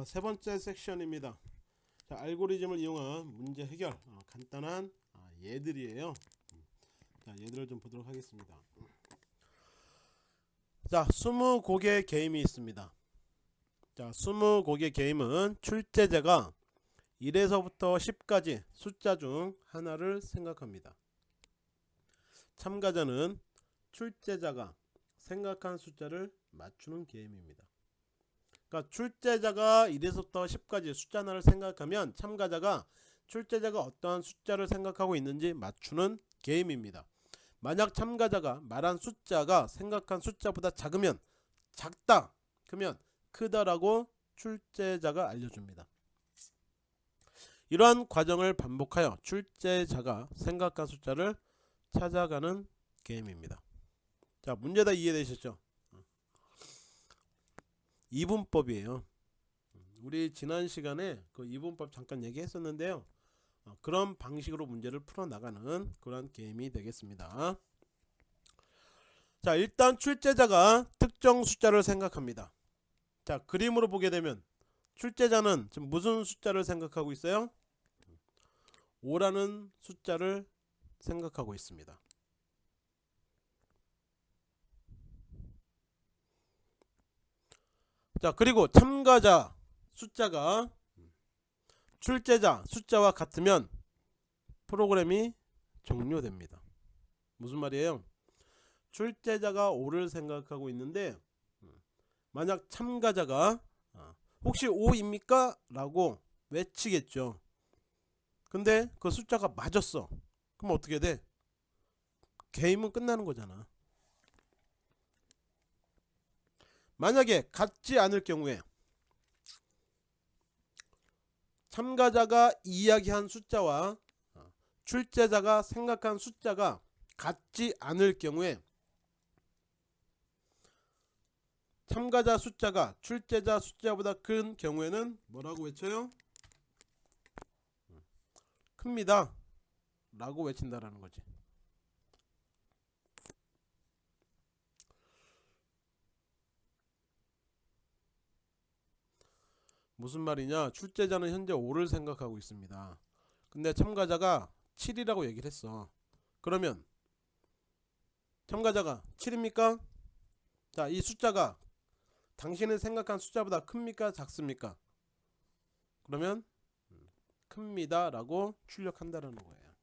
자, 세 번째 섹션입니다. 자, 알고리즘을 이용한 문제 해결. 어, 간단한 아, 예들이에요. 자, 예들을 좀 보도록 하겠습니다. 자, 20곡의 게임이 있습니다. 자, 20곡의 게임은 출제자가 1에서부터 10까지 숫자 중 하나를 생각합니다. 참가자는 출제자가 생각한 숫자를 맞추는 게임입니다. 그러니까 출제자가 1에서부터 10까지 숫자 하나를 생각하면 참가자가 출제자가 어떠한 숫자를 생각하고 있는지 맞추는 게임입니다. 만약 참가자가 말한 숫자가 생각한 숫자보다 작으면 작다 그러면 크다라고 출제자가 알려줍니다. 이러한 과정을 반복하여 출제자가 생각한 숫자를 찾아가는 게임입니다. 자 문제 다 이해되셨죠? 이분법이에요. 우리 지난 시간에 그 이분법 잠깐 얘기했었는데요. 어, 그런 방식으로 문제를 풀어나가는 그런 게임이 되겠습니다. 자 일단 출제자가 특정 숫자를 생각합니다. 자 그림으로 보게 되면 출제자는 지금 무슨 숫자를 생각하고 있어요? 5라는 숫자를 생각하고 있습니다. 자 그리고 참가자 숫자가 출제자 숫자와 같으면 프로그램이 종료됩니다. 무슨 말이에요? 출제자가 5를 생각하고 있는데 만약 참가자가 어, 혹시 5입니까? 라고 외치겠죠. 근데 그 숫자가 맞았어. 그럼 어떻게 돼? 게임은 끝나는 거잖아. 만약에 같지 않을 경우에 참가자가 이야기한 숫자와 출제자가 생각한 숫자가 같지 않을 경우에 참가자 숫자가 출제자 숫자보다 큰 경우에는 뭐라고 외쳐요? 큽니다 라고 외친다라는 거지 무슨 말이냐? 출제자는 현재 5를 생각하고 있습니다. 근데 참가자가 7이라고 얘기를 했어. 그러면 참가자가 7입니까? 자 이 숫자가 당신이 생각한 숫자보다 큽니까? 작습니까? 그러면 큽니다 라고 출력한다는 거예요.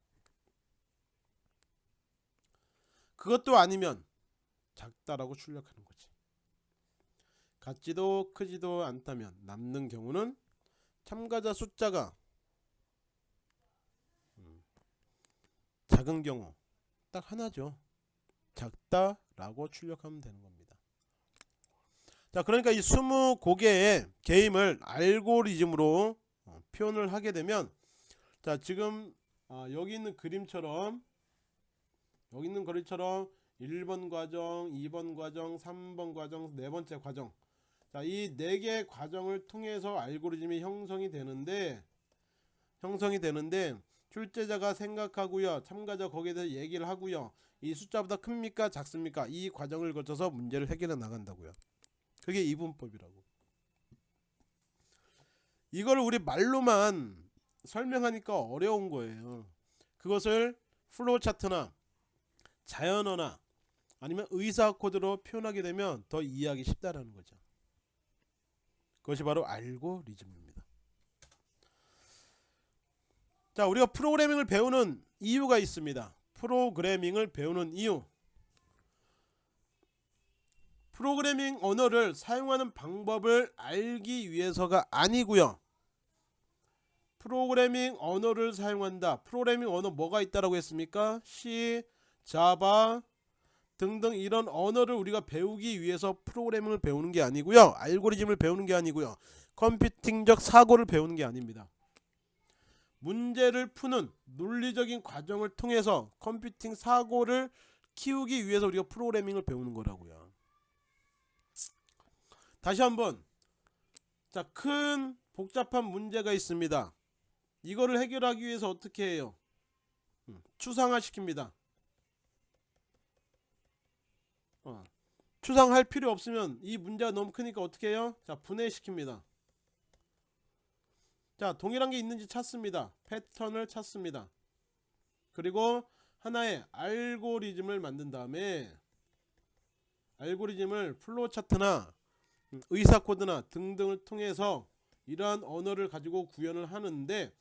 그것도 아니면 작다라고 출력하는 거지 같지도 크지도 않다면 남는 경우는 참가자 숫자가 작은 경우 딱 하나죠. 작다 라고 출력하면 되는 겁니다. 자 그러니까 이 20고개의 게임을 알고리즘으로 어, 표현을 하게 되면 자 지금 어, 여기 있는 그림처럼 여기 있는 거리처럼 1번 과정, 2번 과정, 3번 과정, 네 번째 과정 자, 이 네개 과정을 통해서 알고리즘이 형성이 되는데 형성이 되는데 출제자가 생각하고요. 참가자 거기에 대해서 얘기를 하고요. 이 숫자보다 큽니까? 작습니까? 이 과정을 거쳐서 문제를 해결해 나간다고요. 그게 이분법이라고. 이걸 우리 말로만 설명하니까 어려운 거예요. 그것을 플로우 차트나 자연어나 아니면 의사 코드로 표현하게 되면 더 이해하기 쉽다라는 거죠. 그것이 바로 알고리즘입니다. 자, 우리가 프로그래밍을 배우는 이유가 있습니다. 프로그래밍을 배우는 이유. 프로그래밍 언어를 사용하는 방법을 알기 위해서가 아니고요. 프로그래밍 언어를 사용한다. 프로그래밍 언어 뭐가 있다라고 했습니까? C, 자바, 등등 이런 언어를 우리가 배우기 위해서 프로그래밍을 배우는 게 아니고요. 알고리즘을 배우는 게 아니고요. 컴퓨팅적 사고를 배우는 게 아닙니다. 문제를 푸는 논리적인 과정을 통해서 컴퓨팅 사고를 키우기 위해서 우리가 프로그래밍을 배우는 거라고요. 다시 한번. 자 큰 복잡한 문제가 있습니다. 이거를 해결하기 위해서 어떻게 해요? 음, 추상화 시킵니다 어. 추상화할 필요 없으면 이 문제가 너무 크니까 어떻게 해요? 자 분해시킵니다. 자 동일한 게 있는지 찾습니다 패턴을 찾습니다 그리고 하나의 알고리즘을 만든 다음에 알고리즘을 플로우 차트나 음, 의사 코드나 등등을 통해서 이러한 언어를 가지고 구현을 하는데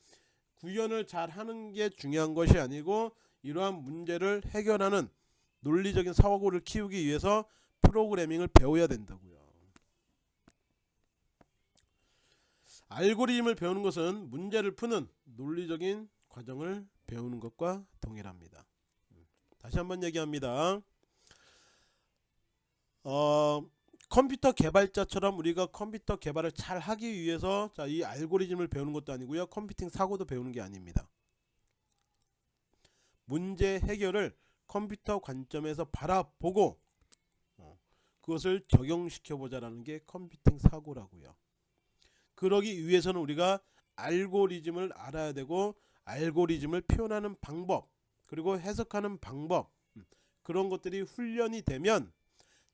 구현을 잘 하는 게 중요한 것이 아니고 이러한 문제를 해결하는 논리적인 사고를 키우기 위해서 프로그래밍을 배워야 된다고요. 알고리즘을 배우는 것은 문제를 푸는 논리적인 과정을 배우는 것과 동일합니다. 다시 한번 얘기합니다. 어, 컴퓨터 개발자처럼 우리가 컴퓨터 개발을 잘 하기 위해서 자, 이 알고리즘을 배우는 것도 아니고요. 컴퓨팅 사고도 배우는 게 아닙니다. 문제 해결을 컴퓨터 관점에서 바라보고 어, 그것을 적용시켜 보자라는 게 컴퓨팅 사고라고요. 그러기 위해서는 우리가 알고리즘을 알아야 되고 알고리즘을 표현하는 방법 그리고 해석하는 방법 음, 그런 것들이 훈련이 되면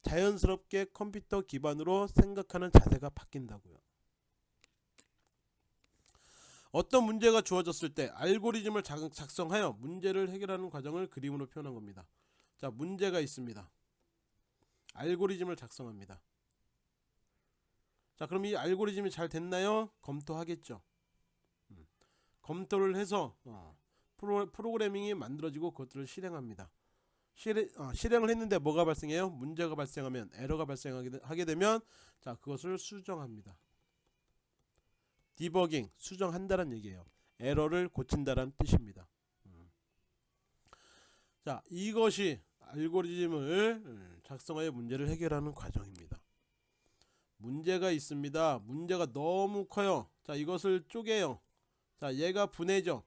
자연스럽게 컴퓨터 기반으로 생각하는 자세가 바뀐다고요. 어떤 문제가 주어졌을 때 알고리즘을 작성하여 문제를 해결하는 과정을 그림으로 표현한 겁니다. 자, 문제가 있습니다. 알고리즘을 작성합니다. 자, 그럼 이 알고리즘이 잘 됐나요? 검토하겠죠. 음, 검토를 해서 어, 프로, 프로그래밍이 만들어지고 그것들을 실행합니다. 실행, 어, 실행을 했는데 뭐가 발생해요? 문제가 발생하면 에러가 발생하게 되면 자 그것을 수정합니다. 디버깅 수정한다는 얘기예요. 에러를 고친다는 뜻입니다. 음. 자 이것이 알고리즘을 음, 작성하여 문제를 해결하는 과정입니다. 문제가 있습니다. 문제가 너무 커요. 자 이것을 쪼개요. 자 얘가 분해죠.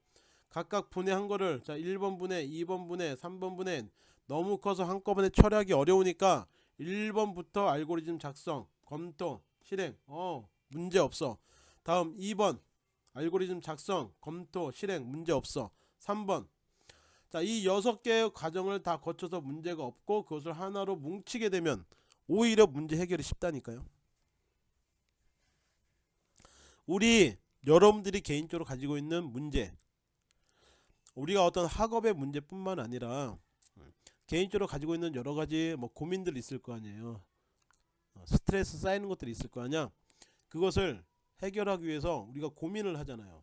각각 분해한 거를 자 1번 분해, 2번 분해, 3번 분해 너무 커서 한꺼번에 처리하기 어려우니까 1번부터 알고리즘 작성, 검토, 실행 어 문제없어 다음 2번 알고리즘 작성, 검토, 실행 문제없어 3번 자이 6개의 과정을 다 거쳐서 문제가 없고 그것을 하나로 뭉치게 되면 오히려 문제 해결이 쉽다니까요 우리 여러분들이 개인적으로 가지고 있는 문제 우리가 어떤 학업의 문제뿐만 아니라 개인적으로 가지고 있는 여러 가지 뭐 고민들이 있을 거 아니에요. 어, 스트레스 쌓이는 것들이 있을 거 아니야. 그것을 해결하기 위해서 우리가 고민을 하잖아요.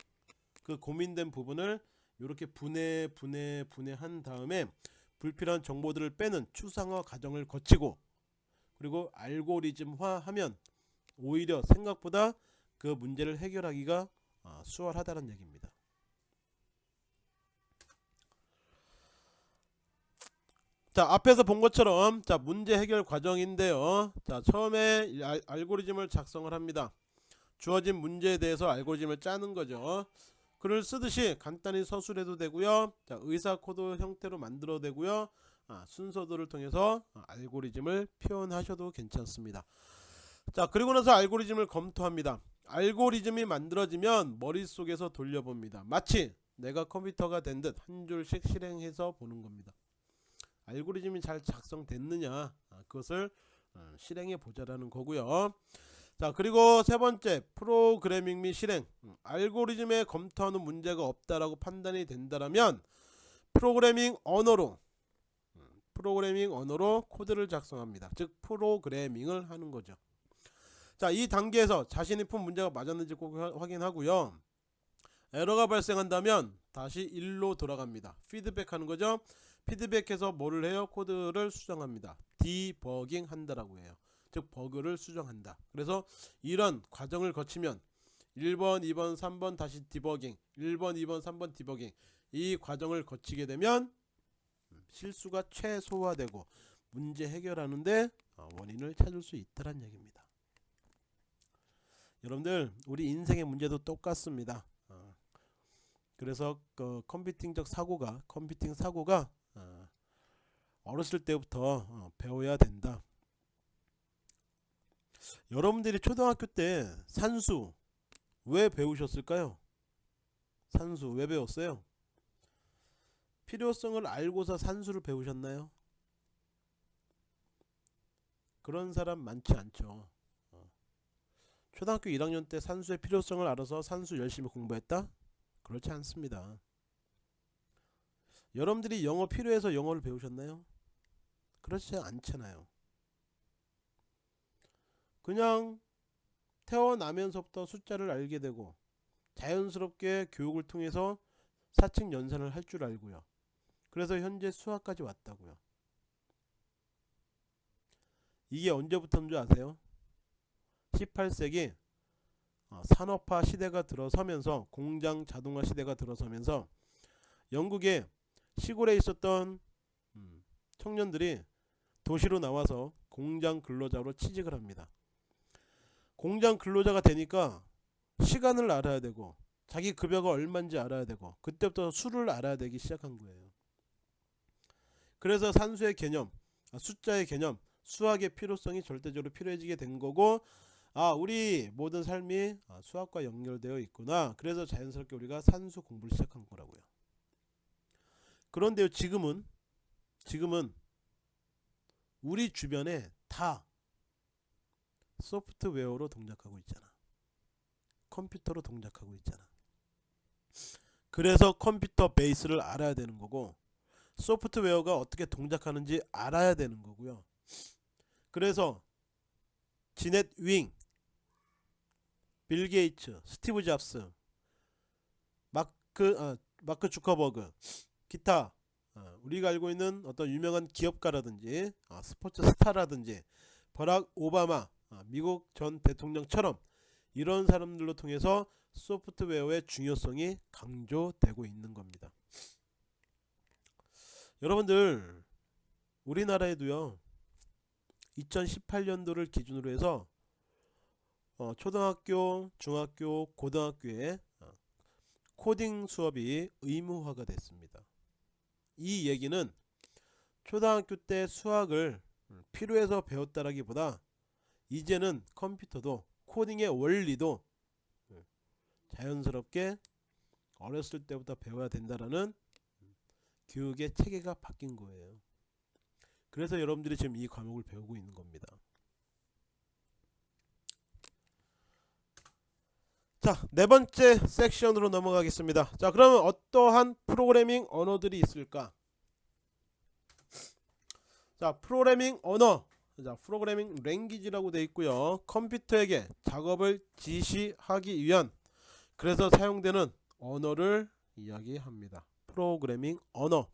그 고민된 부분을 이렇게 분해 분해 분해한 다음에 불필요한 정보들을 빼는 추상화 과정을 거치고 그리고 알고리즘화 하면 오히려 생각보다 그 문제를 해결하기가 어, 수월하다는 얘기입니다. 자 앞에서 본 것처럼 자 문제 해결 과정인데요. 자 처음에 알, 알고리즘을 작성을 합니다. 주어진 문제에 대해서 알고리즘을 짜는 거죠 글을 쓰듯이 간단히 서술해도 되고요. 자 의사 코드 형태로 만들어도 되고요. 아, 순서도를 통해서 알고리즘을 표현하셔도 괜찮습니다. 자 그리고 나서 알고리즘을 검토합니다. 알고리즘이 만들어지면 머릿속에서 돌려봅니다. 마치 내가 컴퓨터가 된 듯 한 줄씩 실행해서 보는 겁니다. 알고리즘이 잘 작성됐느냐 아, 그것을 어, 실행해 보자라는 거고요 자 그리고 세 번째 프로그래밍 및 실행 음, 알고리즘에 검토하는 문제가 없다라고 판단이 된다라면 프로그래밍 언어로 음, 프로그래밍 언어로 코드를 작성합니다 즉 프로그래밍을 하는 거죠 자 이 단계에서 자신이 푼 문제가 맞았는지 꼭 확인하고요 에러가 발생한다면 다시 1로 돌아갑니다 피드백 하는 거죠 피드백해서 뭐를 해요? 코드를 수정합니다. 디버깅 한다라고 해요. 즉 버그를 수정한다. 그래서 이런 과정을 거치면 1번, 2번, 3번 다시 디버깅 1번, 2번, 3번 디버깅 이 과정을 거치게 되면 실수가 최소화되고 문제 해결하는데 어, 원인을 찾을 수 있다는 얘기입니다. 여러분들 우리 인생의 문제도 똑같습니다. 어, 그래서 그 컴퓨팅적 사고가 컴퓨팅 사고가 어, 어렸을 때부터 어, 배워야 된다. 여러분들이 초등학교 때 산수 왜 배우셨을까요? 산수 왜 배웠어요? 필요성을 알고서 산수를 배우셨나요? 그런 사람 많지 않죠. 어. 초등학교 1학년 때 산수의 필요성을 알아서 산수 열심히 공부했다? 그렇지 않습니다. 여러분들이 영어 필요해서 영어를 배우셨나요? 그렇지 않잖아요. 그냥 태어나면서부터 숫자를 알게 되고 자연스럽게 교육을 통해서 사칙 연산을 할 줄 알고요. 그래서 현재 수학까지 왔다고요. 이게 언제부터인 줄 아세요? 18세기 어, 산업화 시대가 들어서면서 공장 자동화 시대가 들어서면서 영국의 시골에 있었던 음, 청년들이 도시로 나와서 공장 근로자로 취직을 합니다. 공장 근로자가 되니까 시간을 알아야 되고 자기 급여가 얼마인지 알아야 되고 그때부터 수를 알아야 되기 시작한 거예요. 그래서 산수의 개념, 아, 숫자의 개념, 수학의 필요성이 절대적으로 필요해지게 된 거고 아 우리 모든 삶이 아, 수학과 연결되어 있구나. 그래서 자연스럽게 우리가 산수 공부를 시작한 거라고요. 그런데요 지금은 지금은 우리 주변에 다 소프트웨어로 동작하고 있잖아. 컴퓨터로 동작하고 있잖아. 그래서 컴퓨터 베이스를 알아야 되는 거고 소프트웨어가 어떻게 동작하는지 알아야 되는 거고요. 그래서 지넷 윙, 빌 게이츠, 스티브 잡스, 마크 아, 마크 주커버그, 기타 아, 우리가 알고 있는 어떤 유명한 기업가라든지 아, 스포츠 스타라든지 버락 오바마 아, 미국 전 대통령처럼 이런 사람들로 통해서 소프트웨어의 중요성이 강조되고 있는 겁니다. 여러분들 우리나라에도요 2018년도를 기준으로 해서 어, 초등학교, 중학교, 고등학교에 어, 코딩 수업이 의무화가 됐습니다. 이 얘기는 초등학교 때 수학을 필요해서 배웠다라기보다 이제는 컴퓨터도 코딩의 원리도 자연스럽게 어렸을 때부터 배워야 된다라는 교육의 체계가 바뀐 거예요. 그래서 여러분들이 지금 이 과목을 배우고 있는 겁니다. 자, 네 번째 섹션으로 넘어가겠습니다. 자, 그러면 어떠한 프로그래밍 언어들이 있을까? 자, 프로그래밍 언어. 자, 프로그래밍 랭귀지라고 되어 있고요. 컴퓨터에게 작업을 지시하기 위한 그래서 사용되는 언어를 이야기합니다. 프로그래밍 언어.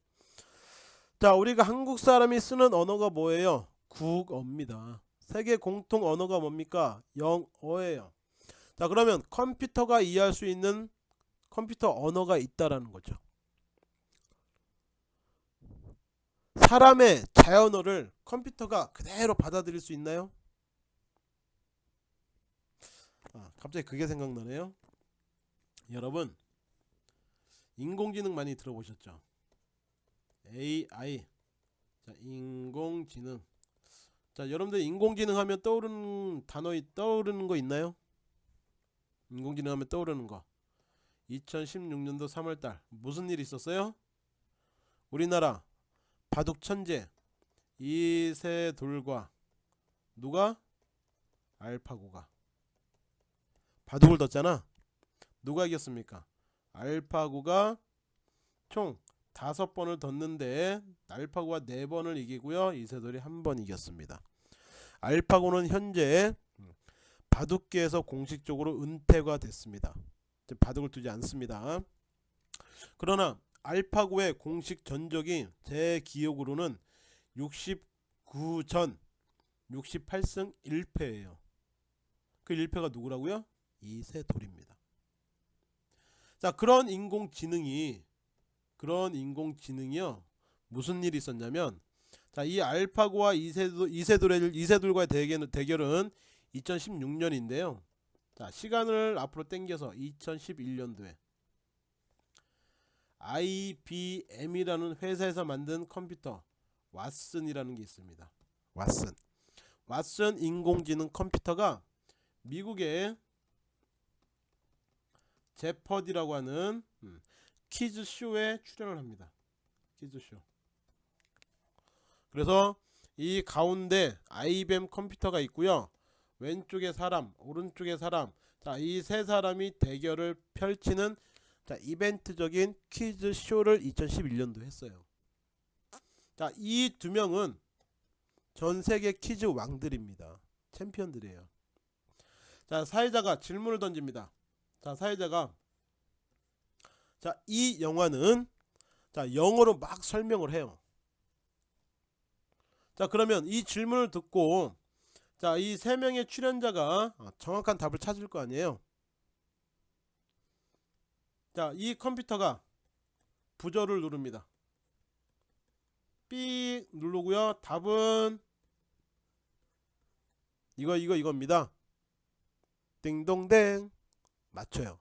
자, 우리가 한국 사람이 쓰는 언어가 뭐예요? 국어입니다. 세계 공통 언어가 뭡니까? 영어예요. 자, 그러면 컴퓨터가 이해할 수 있는 컴퓨터 언어가 있다라는 거죠. 사람의 자연어를 컴퓨터가 그대로 받아들일 수 있나요? 아, 갑자기 그게 생각나네요. 여러분 인공지능 많이 들어보셨죠? AI 자 인공지능 자 여러분들 인공지능 하면 떠오르는 단어 떠오르는 거 있나요? 인공지능 하면 떠오르는 거 2016년도 3월달 무슨 일 있었어요? 우리나라 바둑 천재 이세돌과 누가? 알파고가 바둑을 뒀잖아 누가 이겼습니까? 알파고가 총 다섯 번을 뒀는데 알파고가 네 번을 이기고요. 이세돌이 한 번 이겼습니다. 알파고는 현재 바둑계에서 공식적으로 은퇴가 됐습니다. 바둑을 두지 않습니다. 그러나 알파고의 공식 전적이 제 기억으로는 69전 68승 1패예요. 그 1패가 누구라고요? 이세돌입니다. 자 그런 인공지능이 그런 인공지능이요 무슨 일이 있었냐면 자 이 알파고와 이세돌, 이세돌의 이세돌과의 대결, 대결은 2016년인데요 자 시간을 앞으로 당겨서 2011년도에 IBM이라는 회사에서 만든 컴퓨터 왓슨이라는 게 있습니다 왓슨 왓슨 인공지능 컴퓨터가 미국의 제퍼디라고 하는 음, 퀴즈쇼에 출연을 합니다. 퀴즈쇼. 그래서 이 가운데 IBM 컴퓨터가 있고요. 왼쪽에 사람 오른쪽에 사람 자 이 세 사람이 대결을 펼치는 자 이벤트적인 퀴즈 쇼를 2011년도 했어요. 자 이 두 명은 전 세계 퀴즈 왕들입니다. 챔피언들이에요. 자 사회자가 질문을 던집니다. 자 사회자가 자 이 영화는 자 영어로 막 설명을 해요. 자 그러면 이 질문을 듣고 자 이 세 명의 출연자가 어, 정확한 답을 찾을 거 아니에요 자 이 컴퓨터가 부저를 누릅니다. 삑 누르고요. 답은 이거 이거 이겁니다. 띵동댕. 맞춰요.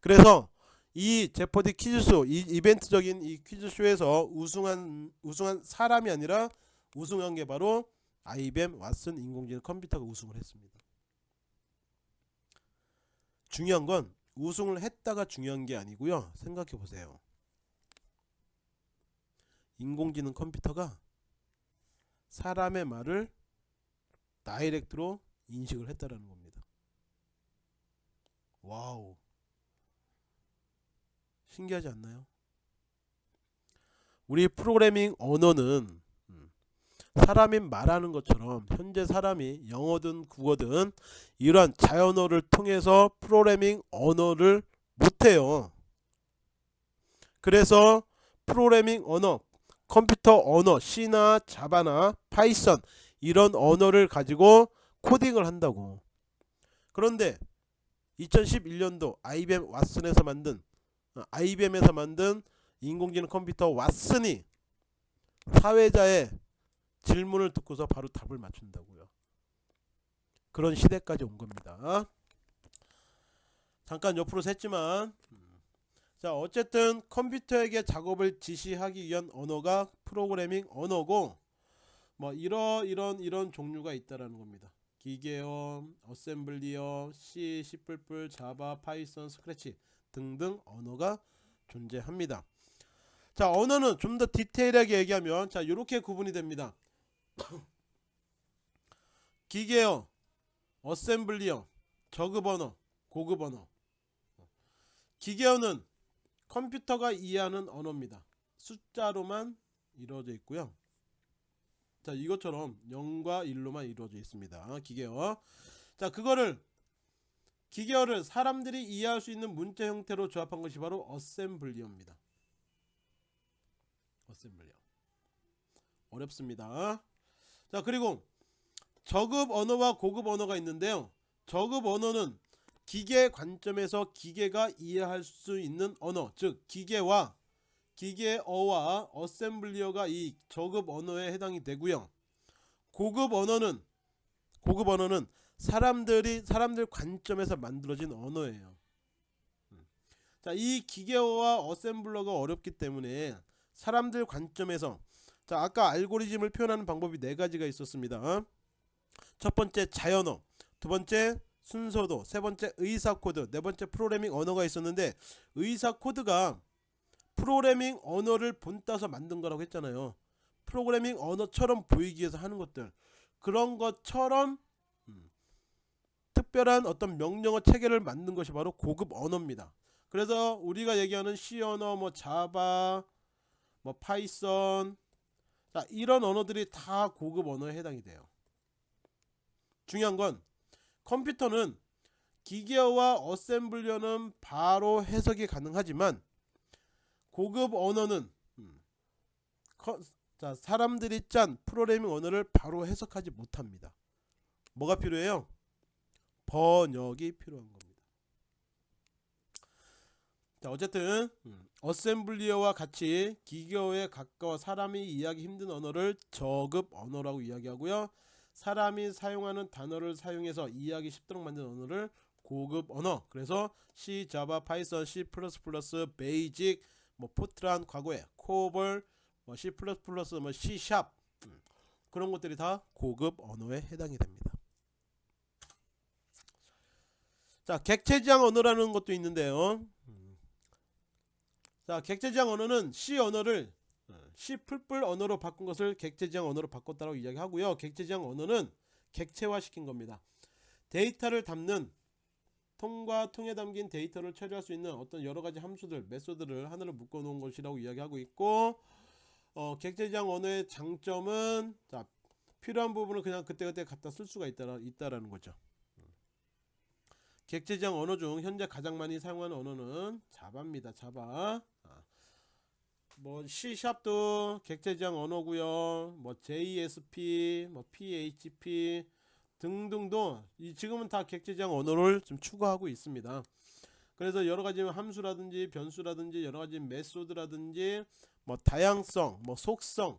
그래서 이 제퍼디 퀴즈쇼 이 이벤트적인 이 퀴즈쇼에서 우승한 우승한 사람이 아니라 우승한 게 바로 IBM 왓슨 인공지능 컴퓨터가 우승을 했습니다. 중요한 건 우승을 했다가 중요한 게 아니고요. 생각해 보세요. 인공지능 컴퓨터가 사람의 말을 direct로 인식을 했다라는 겁니다. Wow. 신기하지 않나요? 우리 프로그래밍 언어는 음, 사람이 말하는 것처럼 현재 사람이 영어든 국어든 이러한 자연어를 통해서 프로그래밍 언어를 못해요. 그래서 프로그래밍 언어, 컴퓨터 언어, C나 자바나 파이썬 이런 언어를 가지고 코딩을 한다고. 그런데 2011년도 IBM 왓슨에서 만든 IBM에서 만든 인공지능 컴퓨터 왓슨이 사회자의 질문을 듣고서 바로 답을 맞춘다고요. 그런 시대까지 온 겁니다. 잠깐 옆으로 샜지만 자 어쨌든 컴퓨터에게 작업을 지시하기 위한 언어가 프로그래밍 언어고 뭐 이러 이런 이런 종류가 있다라는 겁니다. 기계어, 어셈블리어, C, C++, 자바, 파이썬, 스크래치 등등 언어가 존재합니다. 자 언어는 좀 더 디테일하게 얘기하면 자 이렇게 구분이 됩니다. 기계어, 어셈블리어, 저급 언어, 고급 언어. 기계어는 컴퓨터가 이해하는 언어입니다. 숫자로만 이루어져 있고요. 자 이것처럼 0과 1로만 이루어져 있습니다. 기계어. 자 그거를 기계어를 사람들이 이해할 수 있는 문자 형태로 조합한 것이 바로 어셈블리어입니다. 어셈블리어. 어렵습니다. 자 그리고 저급 언어와 고급 언어가 있는데요. 저급 언어는 기계 관점에서 기계가 이해할 수 있는 언어, 즉 기계와 기계어와 어셈블리어가 이 저급 언어에 해당이 되고요. 고급 언어는 고급 언어는 사람들이 사람들 관점에서 만들어진 언어예요. 음. 자, 이 기계어와 어셈블러가 어렵기 때문에 사람들 관점에서 자, 아까 알고리즘을 표현하는 방법이 네 가지가 있었습니다. 첫 번째 자연어, 두 번째 순서도, 세 번째 의사 코드, 네 번째 프로그래밍 언어가 있었는데 의사 코드가 프로그래밍 언어를 본따서 만든 거라고 했잖아요. 프로그래밍 언어처럼 보이기 위해서 하는 것들 그런 것처럼 음, 특별한 어떤 명령어 체계를 만든 것이 바로 고급 언어입니다. 그래서 우리가 얘기하는 C 언어, 뭐 자바, 뭐 파이썬, 자 이런 언어들이 다 고급 언어에 해당이 돼요. 중요한 건 컴퓨터는 기계어와 어셈블리어는 바로 해석이 가능하지만 고급 언어는 음, 커, 자 사람들이 짠 프로그래밍 언어를 바로 해석하지 못합니다. 뭐가 필요해요? 번역이 필요한 겁니다. 자 어쨌든 음, 어셈블리어와 같이 기계어에 가까워 사람이 이해하기 힘든 언어를 저급 언어라고 이야기하고요. 사람이 사용하는 단어를 사용해서 이해하기 쉽도록 만든 언어를 고급 언어. 그래서 C, 자바, 파이썬, C++, 베이직, 뭐 포트란 과거에 코볼, 뭐 C++, 뭐 C# 음, 그런 것들이 다 고급 언어에 해당이 됩니다. 자, 객체지향 언어라는 것도 있는데요. 자, 객체지향 언어는 C 언어를 C++ 언어로 바꾼 것을 객체지향 언어로 바꿨다고 이야기하고요. 객체지향 언어는 객체화 시킨 겁니다. 데이터를 담는 통과 통에 담긴 데이터를 처리할 수 있는 어떤 여러 가지 함수들, 메소드를 하나로 묶어 놓은 것이라고 이야기하고 있고 어, 객체지향 언어의 장점은 자, 필요한 부분을 그냥 그때그때 갖다 쓸 수가 있다, 있다라는 거죠. 객체지향 언어 중 현재 가장 많이 사용하는 언어는 자바입니다. 자바. 아, 뭐 C샵도 객체지향 언어고요. 뭐 JSP, 뭐 PHP 등등도 이 지금은 다 객체지향 언어를 좀 추가하고 있습니다. 그래서 여러 가지 함수라든지 변수라든지 여러 가지 메소드라든지 뭐 다양성, 뭐 속성,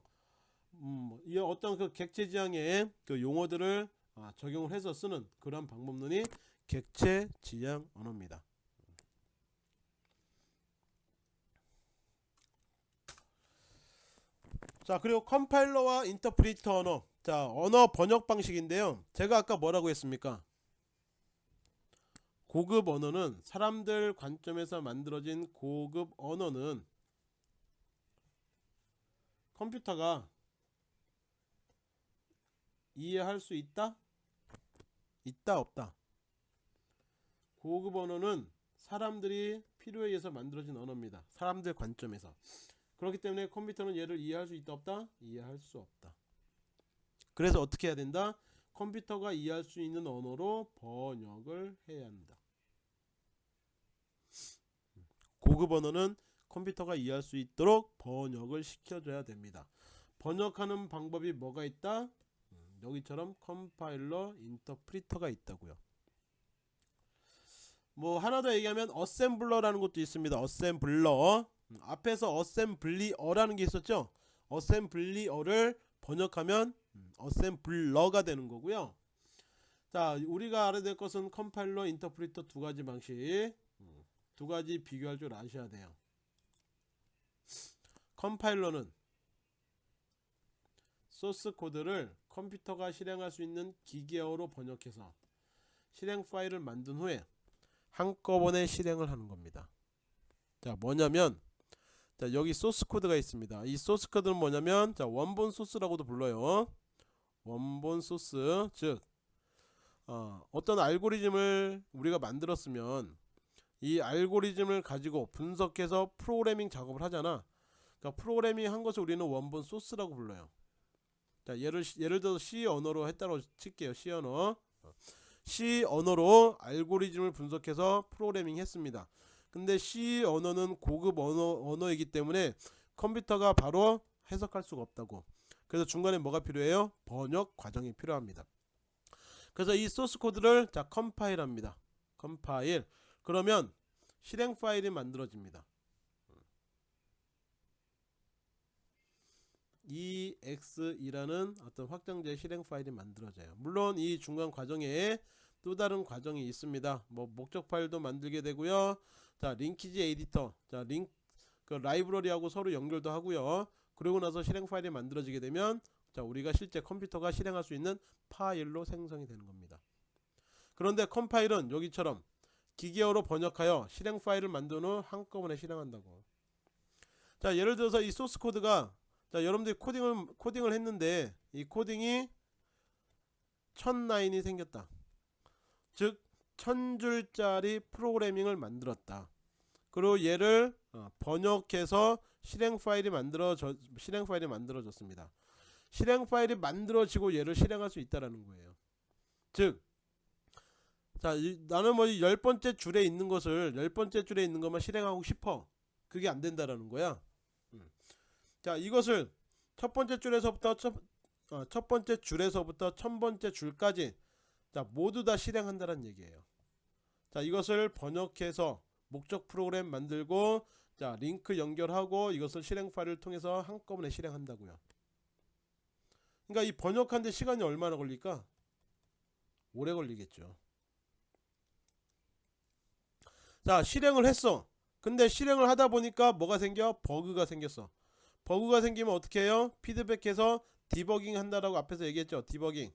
음, 이 어떤 그 객체지향의 그 용어들을 아, 적용을 해서 쓰는 그런 방법론이 객체지향 언어입니다. 자 그리고 컴파일러와 인터프리터 언어. 자 언어 번역 방식인데요. 제가 아까 뭐라고 했습니까? 고급 언어는 사람들 관점에서 만들어진 고급 언어는 컴퓨터가 이해할 수 있다? 있다 없다? 고급 언어는 사람들이 필요에 의해서 만들어진 언어입니다. 사람들 관점에서 그렇기 때문에 컴퓨터는 얘를 이해할 수 있다 없다? 이해할 수 없다 그래서 어떻게 해야 된다? 컴퓨터가 이해할 수 있는 언어로 번역을 해야 한다 고급 언어는 컴퓨터가 이해할 수 있도록 번역을 시켜줘야 됩니다 번역하는 방법이 뭐가 있다? 음, 여기처럼 컴파일러 인터프리터가 있다고요 뭐 하나 더 얘기하면 어셈블러라는 것도 있습니다 어셈블러 음, 앞에서 어셈블리어라는 게 있었죠? 어셈블리어를 번역하면 음, 어셈블러가 되는 거고요. 자 우리가 알아야 될 것은 컴파일러 인터프리터 두 가지 방식. 음, 두 가지 비교할 줄 아셔야 돼요. 컴파일러는 소스 코드를 컴퓨터가 실행할 수 있는 기계어로 번역해서 실행 파일을 만든 후에 한꺼번에 실행을 하는 겁니다. 자 뭐냐면 자 여기 소스 코드가 있습니다. 이 소스 코드는 뭐냐면 자 원본 소스라고도 불러요. 원본 소스 즉 어, 어떤 알고리즘을 우리가 만들었으면 이 알고리즘을 가지고 분석해서 프로그래밍 작업을 하잖아. 그러니까 프로그래밍 한 것을 우리는 원본 소스라고 불러요. 자 예를 예를 들어서 C 언어로 했다고 칠게요. C 언어. C 언어로 알고리즘을 분석해서 프로그래밍 했습니다 근데 C 언어는 고급 언어, 언어이기 때문에 컴퓨터가 바로 해석할 수가 없다고. 그래서 중간에 뭐가 필요해요? 번역 과정이 필요합니다. 그래서 이 소스 코드를 자 컴파일 합니다. 컴파일. 그러면 실행 파일이 만들어집니다. EXE라는 어떤 확장자 실행 파일이 만들어져요. 물론 이 중간 과정에 또 다른 과정이 있습니다. 뭐 목적 파일도 만들게 되고요 자 linkage editor. 자 링크 그 라이브러리하고 서로 연결도 하고요. 그리고 나서 실행 파일이 만들어지게 되면 자 우리가 실제 컴퓨터가 실행할 수 있는 파일로 생성이 되는 겁니다. 그런데 컴파일은 여기처럼 기계어로 번역하여 실행 파일을 만든 후 한꺼번에 실행한다고. 자 예를 들어서 이 소스 코드가 자 여러분들이 코딩을 코딩을 했는데 이 코딩이 천 라인이 생겼다. 즉 천줄짜리 프로그래밍을 만들었다 그리고 얘를 어, 번역해서 실행 파일이 만들어져 실행 파일이 만들어졌습니다 실행 파일이 만들어지고 얘를 실행할 수 있다라는 거예요 즉 자, 이, 나는 뭐 열 번째 줄에 있는 것을 열 번째 줄에 있는 것만 실행하고 싶어. 그게 안 된다라는 거야. 음. 자, 이것을 첫 번째 줄에서부터 첫, 어, 첫 번째 줄에서부터 천 번째 줄까지 자, 모두 다 실행한다는 얘기예요. 자, 이것을 번역해서 목적 프로그램 만들고 자, 링크 연결하고 이것을 실행 파일을 통해서 한꺼번에 실행한다고요. 그러니까 이 번역하는데 시간이 얼마나 걸릴까? 오래 걸리겠죠. 자 실행을 했어 근데 실행을 하다 보니까 뭐가 생겨 버그가 생겼어 버그가 생기면 어떻게 해요 피드백해서 디버깅 한다라고 앞에서 얘기했죠 디버깅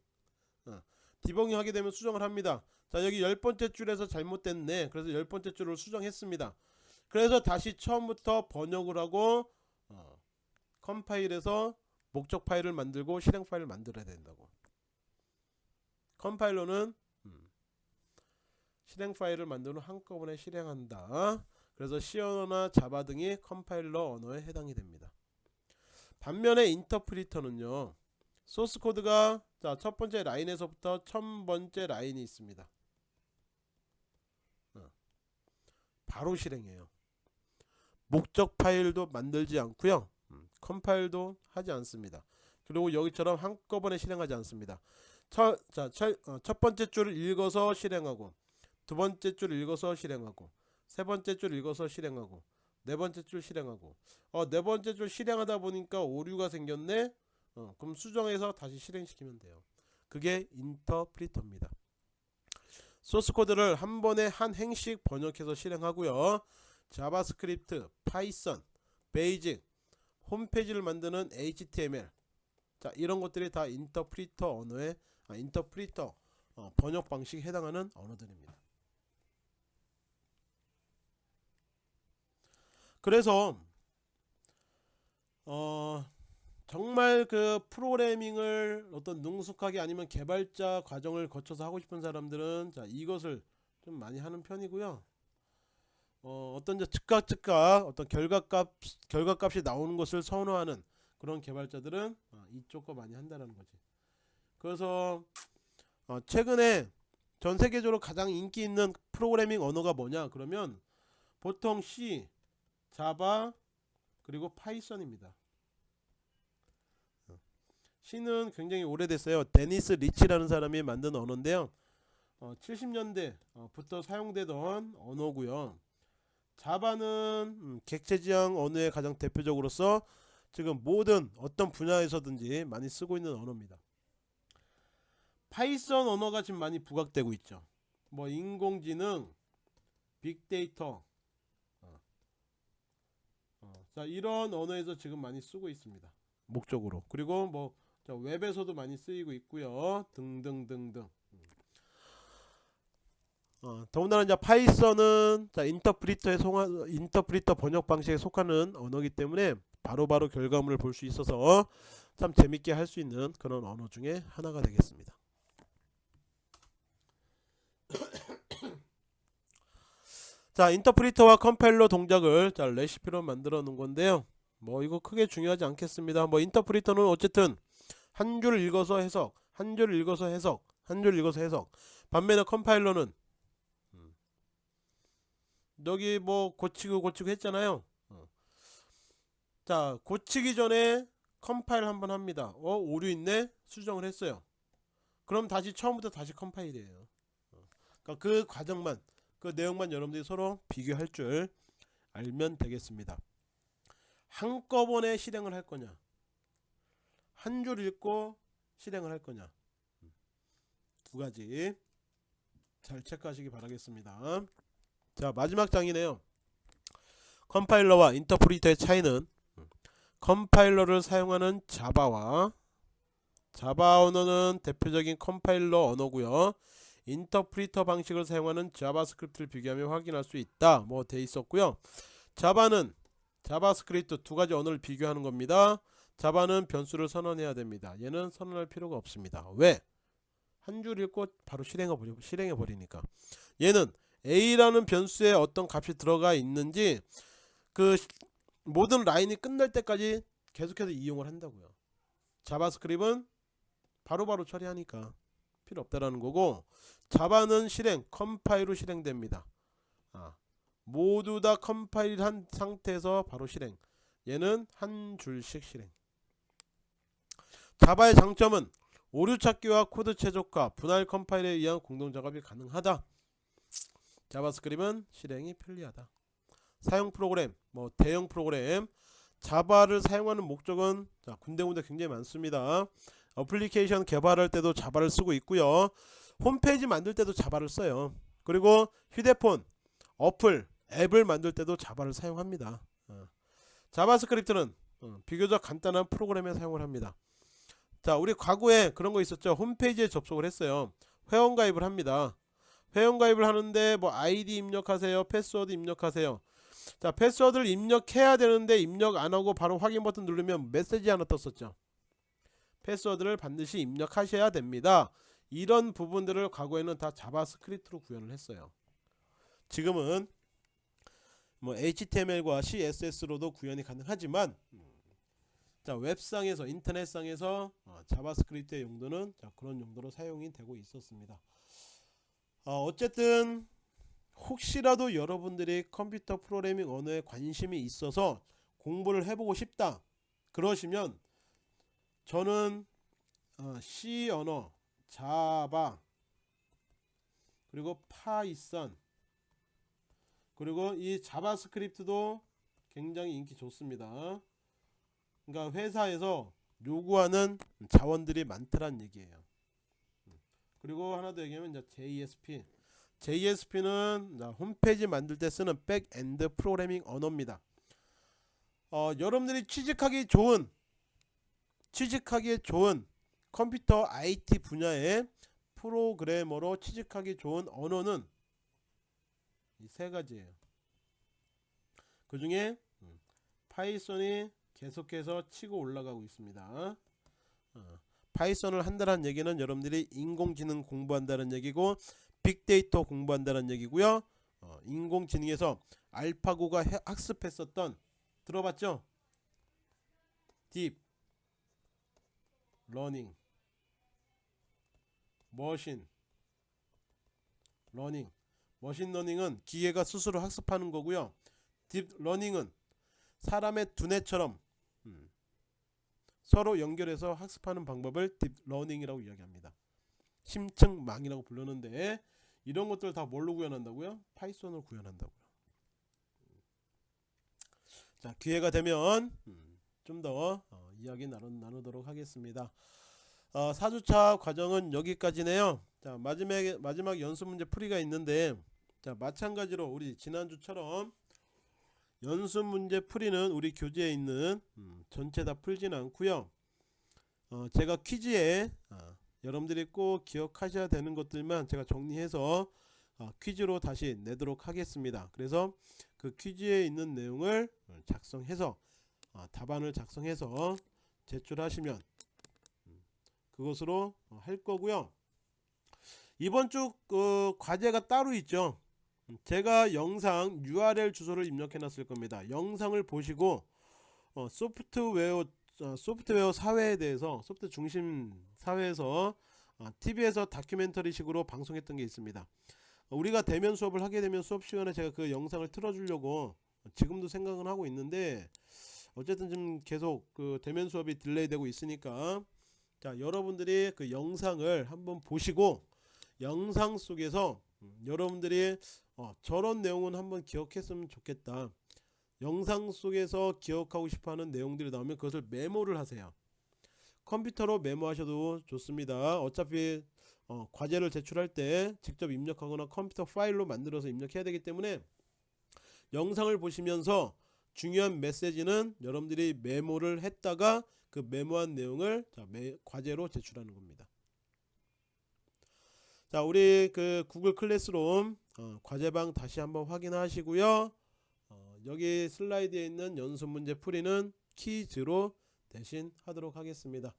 어. 디버깅 하게 되면 수정을 합니다 자 여기 열 번째 줄에서 잘못됐네 그래서 열 번째 줄을 수정했습니다 그래서 다시 처음부터 번역을 하고 어, 컴파일해서 목적 파일을 만들고 실행 파일을 만들어야 된다고 컴파일러는 음, 실행 파일을 만든 후 한꺼번에 실행한다. 그래서 C 언어나 자바 등이 컴파일러 언어에 해당이 됩니다. 반면에 인터프리터는요. 소스 코드가 자, 첫 번째 라인에서부터 천 번째 라인이 있습니다. 어, 바로 실행해요. 목적 파일도 만들지 않고요. 음, 컴파일도 하지 않습니다. 그리고 여기처럼 한꺼번에 실행하지 않습니다. 어, 첫 번째 줄을 읽어서 실행하고 두 번째 줄 읽어서 실행하고 세 번째 줄 읽어서 실행하고 네 번째 줄 실행하고 어, 네 번째 줄 실행하다 보니까 오류가 생겼네 어, 그럼 수정해서 다시 실행시키면 돼요. 그게 인터프리터입니다. 소스 코드를 한 번에 한 행씩 번역해서 실행하고요. 자바스크립트, 파이썬, 베이직, 홈페이지를 만드는 HTML 자 이런 것들이 다 인터프리터 언어의 아, 인터프리터 어, 번역 방식에 해당하는 언어들입니다. 그래서 어 정말 그 프로그래밍을 어떤 능숙하게 아니면 개발자 과정을 거쳐서 하고 싶은 사람들은 자 이것을 좀 많이 하는 편이고요. 어, 어떤 이제 즉각 즉각 어떤 결과값 결과값이 나오는 것을 선호하는 그런 개발자들은 어, 이쪽 거 많이 한다는 거지. 그래서 어, 최근에 전 세계적으로 가장 인기 있는 프로그래밍 언어가 뭐냐 그러면 보통 C, 자바 그리고 파이썬입니다. C는 굉장히 오래됐어요. 데니스 리치라는 사람이 만든 언어인데요. 어, 70년대부터 사용되던 언어고요. 자바는 음, 객체지향 언어의 가장 대표적으로서 지금 모든 어떤 분야에서든지 많이 쓰고 있는 언어입니다. 파이썬 언어가 지금 많이 부각되고 있죠. 뭐 인공지능, 빅데이터, 어. 어, 자 이런 언어에서 지금 많이 쓰고 있습니다. 목적으로. 그리고 뭐 웹에서도 많이 쓰이고 있고요. 등등등등. 어, 더군다나 이제 파이썬은 자, 인터프리터에 속하, 인터프리터 번역 방식에 속하는 언어이기 때문에 바로바로 바로 결과물을 볼 수 있어서 참 재밌게 할 수 있는 그런 언어 중에 하나가 되겠습니다. 자 인터프리터와 컴파일러 동작을 자 레시피로 만들어 놓은 건데요 뭐 이거 크게 중요하지 않겠습니다 뭐 인터프리터는 어쨌든 한줄 읽어서 해석 한줄 읽어서 해석 한줄 읽어서 해석. 반면에 컴파일러는 음, 여기 뭐 고치고 고치고 했잖아요. 어. 자 고치기 전에 컴파일 한번 합니다. 어 오류 있네? 수정을 했어요. 그럼 다시 처음부터 다시 컴파일이에요. 어. 그러니까 그 과정만 그 내용만 여러분들이 서로 비교할 줄 알면 되겠습니다. 한꺼번에 실행을 할 거냐 한 줄 읽고 실행을 할 거냐? 두 가지. 잘 체크하시기 바라겠습니다. 자 마지막 장이네요. 컴파일러와 인터프리터의 차이는 컴파일러를 사용하는 자바와 자바 언어는 대표적인 컴파일러 언어고요. 인터프리터 방식을 사용하는 자바스크립트를 비교하며 확인할 수 있다. 뭐 돼 있었고요. 자바는 자바스크립트 두 가지 언어를 비교하는 겁니다 자바는 변수를 선언해야 됩니다. 얘는 선언할 필요가 없습니다. 왜? 한 줄 읽고 바로 실행해, 버리, 실행해 버리니까. 얘는 a라는 변수에 어떤 값이 들어가 있는지 그 모든 라인이 끝날 때까지 계속해서 이용을 한다고요. 자바스크립트는 바로 바로 처리하니까 필요 없다라는 거고 자바는 실행 컴파일로 실행됩니다. 아, 모두 다 컴파일한 상태에서 바로 실행. 얘는 한 줄씩 실행 자바의 장점은 오류 찾기와 코드 최적화 분할 컴파일에 의한 공동 작업이 가능하다. 자바스크립트는 실행이 편리하다. 사용 프로그램 뭐 대형 프로그램 자바를 사용하는 목적은 자, 군데군데 굉장히 많습니다. 어플리케이션 개발할 때도 자바를 쓰고 있고요. 홈페이지 만들 때도 자바를 써요. 그리고 휴대폰 어플 앱을 만들 때도 자바를 사용합니다. 어. 자바스크립트는 어, 비교적 간단한 프로그램에 사용을 합니다 자 우리 과거에 그런 거 있었죠? 홈페이지에 접속을 했어요. 회원가입을 합니다. 회원가입을 하는데 뭐 아이디 입력하세요? 패스워드 입력하세요. 자 패스워드를 입력해야 되는데 입력 안하고 바로 확인 버튼 누르면 메시지 하나 떴었죠. 패스워드를 반드시 입력하셔야 됩니다. 이런 부분들을 과거에는 다 자바스크립트로 구현을 했어요. 지금은 뭐 HTML과 CSS로도 구현이 가능하지만 자 웹상에서 인터넷상에서 어, 자바스크립트의 용도는 자, 그런 용도로 사용이 되고 있었습니다. 어, 어쨌든 혹시라도 여러분들이 컴퓨터 프로그래밍 언어에 관심이 있어서 공부를 해보고 싶다 그러시면 저는 어, C 언어, 자바 그리고 파이썬 그리고 이 자바스크립트도 굉장히 인기 좋습니다. 그러니까 회사에서 요구하는 자원들이 많더란 얘기예요. 그리고 하나 더 얘기하면 이제 JSP. JSP는 홈페이지 만들 때 쓰는 backend 프로그래밍 언어입니다. 어, 여러분들이 취직하기 좋은 취직하기에 좋은 컴퓨터 IT 분야의 프로그래머로 취직하기 좋은 언어는 이 세 가지예요. 그 중에 파이썬이 계속해서 치고 올라가고 있습니다. 어, 파이썬을 한다는 얘기는 여러분들이 인공지능 공부한다는 얘기고 빅데이터 공부한다는 얘기고요. 어, 인공지능에서 알파고가 해- 학습했었던 들어봤죠? deep learning machine learning machine learning은 기계가 스스로 학습하는 거고요. deep learning은 사람의 두뇌처럼 음, 서로 연결해서 학습하는 방법을 deep learning이라고 이야기합니다. 심층망이라고 부르는데 이런 것들 다 뭘로 구현한다고요? 파이썬으로 구현한다고요. 자 기회가 되면 음, 좀더 어, 이야기 나누, 나누도록 하겠습니다. 어, 4주차 과정은 여기까지네요. 자 마지막 마지막 연습 문제 풀이가 있는데 자 마찬가지로 우리 지난주처럼 연습 문제 풀이는 우리 교재에 있는 음, 전체 다 풀진 않고요. 어, 제가 퀴즈에 어, 여러분들이 꼭 기억하셔야 되는 것들만 제가 정리해서 어, 퀴즈로 다시 내도록 하겠습니다. 그래서 그 퀴즈에 있는 내용을 작성해서 어, 답안을 작성해서 제출하시면 음, 그것으로 어, 할 거고요. 이번 주 그 과제가 따로 있죠. 음, 제가 영상 URL 주소를 입력해 놨을 겁니다. 영상을 보시고 어, 소프트웨어 어, 소프트웨어 사회에 대해서 소프트 중심 사회에서 어, TV에서 다큐멘터리 식으로 방송했던 게 있습니다. 어, 우리가 대면 수업을 하게 되면 수업 시간에 제가 그 영상을 틀어주려고 지금도 생각은 하고 있는데 어쨌든 좀 계속 그 대면 수업이 delay 되고 있으니까 자 여러분들이 그 영상을 한번 보시고 영상 속에서 음, 여러분들이 어, 저런 내용은 한번 기억했으면 좋겠다. 영상 속에서 기억하고 싶어하는 내용들이 나오면 그것을 메모를 하세요. 컴퓨터로 메모하셔도 좋습니다. 어차피 어, 과제를 제출할 때 직접 입력하거나 컴퓨터 파일로 만들어서 입력해야 되기 때문에 영상을 보시면서 중요한 메시지는 여러분들이 메모를 했다가 그 메모한 내용을 자, 매, 과제로 제출하는 겁니다. 자, 우리 그 구글 클래스룸 어, 과제방 다시 한번 확인하시고요. 어, 여기 슬라이드에 있는 연습 문제 풀이는 퀴즈로 대신 하도록 하겠습니다.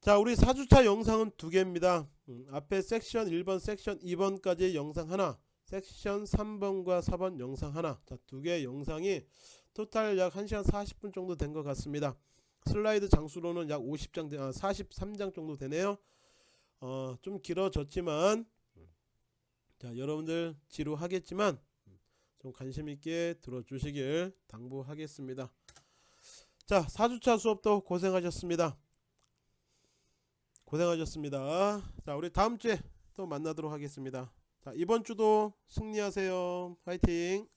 자, 우리 4주차 영상은 두 개입니다. 음, 앞에 섹션 1번, 섹션 2번까지 영상 하나, 섹션 3번과 4번 영상 하나. 자, 두개 영상이 토탈 약 1시간 40분 정도 된 것 같습니다. 슬라이드 장수로는 약 50장, 아, 43장 정도 되네요. 어, 좀 길어졌지만 자, 여러분들 지루하겠지만 좀 관심 있게 들어주시길 당부하겠습니다. 자, 4주차 수업도 고생하셨습니다. 고생하셨습니다. 자, 우리 다음 주에 또 만나도록 하겠습니다. 자, 이번 주도 승리하세요. 화이팅!